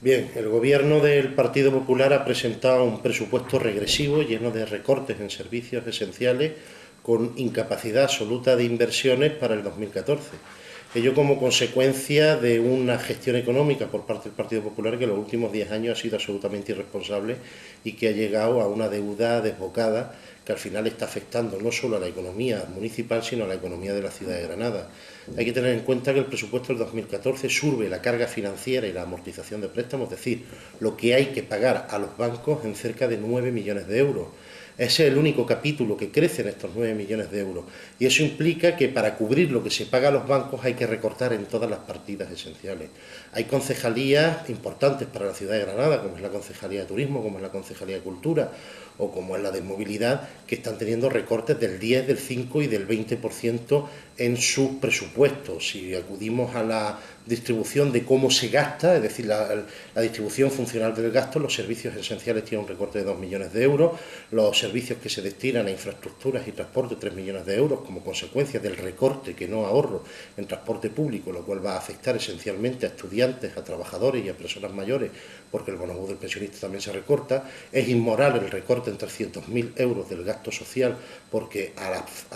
Bien, el gobierno del Partido Popular ha presentado un presupuesto regresivo lleno de recortes en servicios esenciales con incapacidad absoluta de inversiones para el 2014. Ello como consecuencia de una gestión económica por parte del Partido Popular que en los últimos 10 años ha sido absolutamente irresponsable y que ha llegado a una deuda desbocada que al final está afectando no solo a la economía municipal, sino a la economía de la ciudad de Granada. Hay que tener en cuenta que el presupuesto del 2014 surbe la carga financiera y la amortización de préstamos, es decir, lo que hay que pagar a los bancos en cerca de 9 millones de euros. Ese es el único capítulo que crece en estos 9 millones de euros. Y eso implica que para cubrir lo que se paga a los bancos hay que recortar en todas las partidas esenciales. Hay concejalías importantes para la ciudad de Granada, como es la Concejalía de Turismo, como es la Concejalía de Cultura, o como es la de Movilidad, que están teniendo recortes del 10, del 5 y del 20% en sus presupuestos. Si acudimos a la distribución de cómo se gasta, es decir, la, distribución funcional del gasto, los servicios esenciales tienen un recorte de 2 millones de euros, los servicios que se destinan a infraestructuras y transporte 3 millones de euros como consecuencia del recorte que no ahorro en transporte público, lo cual va a afectar esencialmente a estudiantes, a trabajadores y a personas mayores, porque el bonobús del pensionista también se recorta. Es inmoral el recorte en 300.000 euros del gasto social, porque a,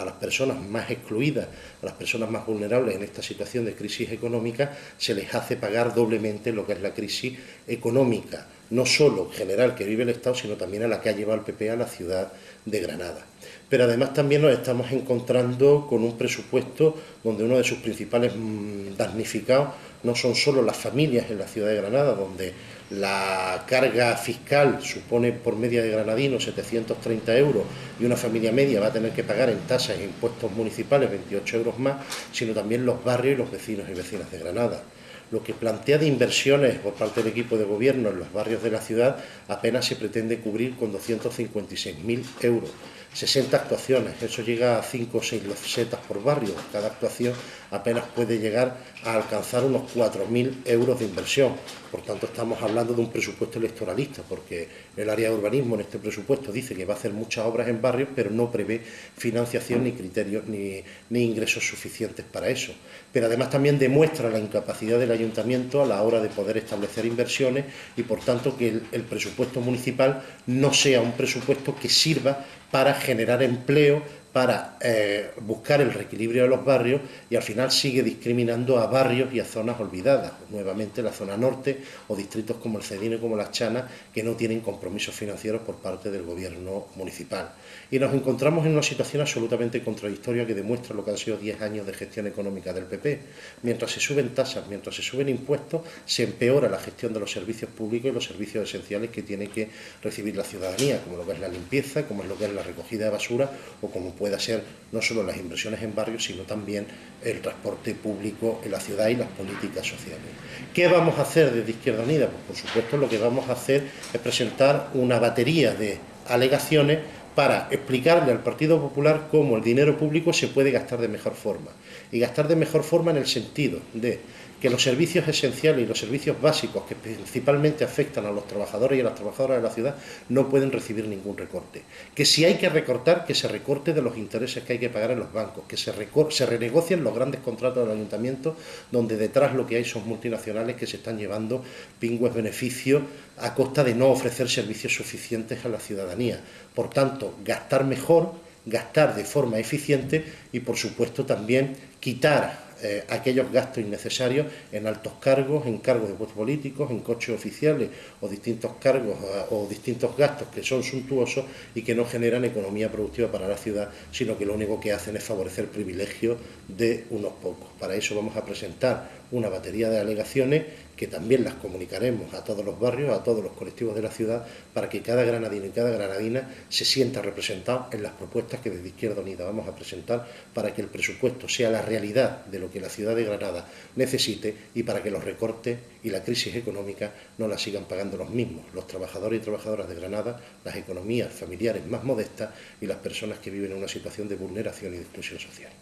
las personas más excluidas, a las personas más vulnerables en esta situación de crisis económica, se les hace pagar doblemente lo que es la crisis económica, no solo general que vive el Estado, sino también a la que ha llevado el PP a la ciudad de Granada. Pero además también nos estamos encontrando con un presupuesto donde uno de sus principales mm, damnificados no son solo las familias en la ciudad de Granada, donde la carga fiscal supone por media de granadino 730 euros y una familia media va a tener que pagar en tasas e impuestos municipales 28 euros más, sino también los barrios y los vecinos y vecinas de Granada. Lo que plantea de inversiones por parte del equipo de gobierno en los barrios de la ciudad apenas se pretende cubrir con 256.000 euros. 60 actuaciones, eso llega a 5 o 6 setas por barrio, cada actuación apenas puede llegar a alcanzar unos 4.000 euros de inversión, por tanto estamos hablando de un presupuesto electoralista, porque el área de urbanismo en este presupuesto dice que va a hacer muchas obras en barrios, pero no prevé financiación ni criterios ni, ingresos suficientes para eso. Pero además también demuestra la incapacidad del ayuntamiento a la hora de poder establecer inversiones y por tanto que el presupuesto municipal no sea un presupuesto que sirva para generar empleo, para eh, buscar el reequilibrio de los barrios y al final sigue discriminando a barrios y a zonas olvidadas, nuevamente la zona norte o distritos como el Cedino como las Chanas que no tienen compromisos financieros por parte del gobierno municipal. Y nos encontramos en una situación absolutamente contradictoria que demuestra lo que han sido 10 años de gestión económica del PP. Mientras se suben tasas, mientras se suben impuestos, se empeora la gestión de los servicios públicos y los servicios esenciales que tiene que recibir la ciudadanía, como lo que es la limpieza, como es lo que es la recogida de basura o como pueda ser no solo las inversiones en barrios, sino también el transporte público en la ciudad y las políticas sociales. ¿Qué vamos a hacer desde Izquierda Unida? Pues por supuesto lo que vamos a hacer es presentar una batería de alegaciones para explicarle al Partido Popular cómo el dinero público se puede gastar de mejor forma. Y gastar de mejor forma en el sentido de que los servicios esenciales y los servicios básicos que principalmente afectan a los trabajadores y a las trabajadoras de la ciudad no pueden recibir ningún recorte. Que si hay que recortar, que se recorte de los intereses que hay que pagar en los bancos, que se, se renegocien los grandes contratos del ayuntamiento donde detrás lo que hay son multinacionales que se están llevando pingües beneficios a costa de no ofrecer servicios suficientes a la ciudadanía. Por tanto, gastar mejor, gastar de forma eficiente y, por supuesto, también quitar eh, aquellos gastos innecesarios en altos cargos, en cargos de puestos políticos, en coches oficiales o distintos cargos eh, o distintos gastos que son suntuosos y que no generan economía productiva para la ciudad, sino que lo único que hacen es favorecer privilegios de unos pocos. Para eso vamos a presentar una batería de alegaciones que también las comunicaremos a todos los barrios, a todos los colectivos de la ciudad, para que cada granadino y cada granadina se sienta representado en las propuestas que desde Izquierda Unida vamos a presentar para que el presupuesto sea la realidad de lo que la ciudad de Granada necesite y para que los recortes y la crisis económica no la sigan pagando los mismos, los trabajadores y trabajadoras de Granada, las economías familiares más modestas y las personas que viven en una situación de vulneración y de exclusión social.